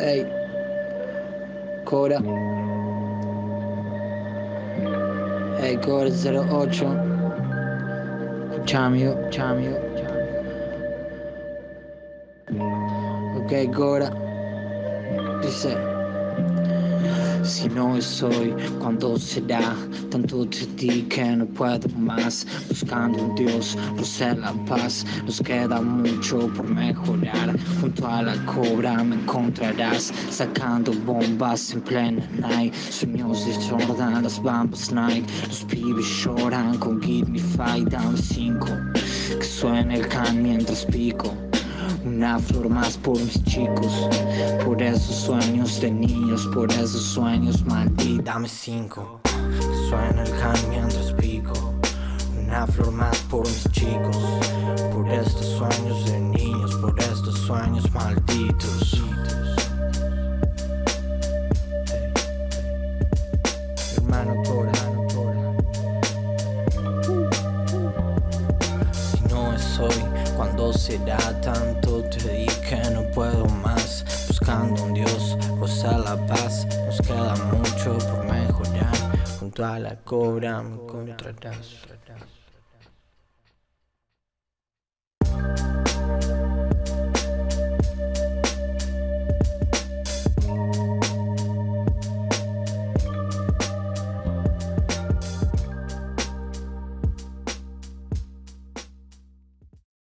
Ey, Cora. Ey, Cora 08. Escuchame, escuchame, Ok, Cora. Dice. Si no es hoy, cuando será? Tanto te di que no puedo más. Buscando un Dios, ser la paz. Nos queda mucho por mejorar. Junto a la cobra me encontrarás. Sacando bombas en plena night. Sueños de Jordan, las bambas Nike. Los pibes lloran con Give Me Five Down 5. Que suene el can mientras pico. Una flor más por mis chicos, por esos sueños de niños, por esos sueños malditos. Dame cinco, suena el can mientras pico. Una flor más por mis chicos, por estos sueños de niños, por estos sueños malditos. Hoy, cuando será tanto? Te di que no puedo más. Buscando un Dios, rosa la paz. Nos queda mucho por mejorar. Junto a la cobra me encontrarás.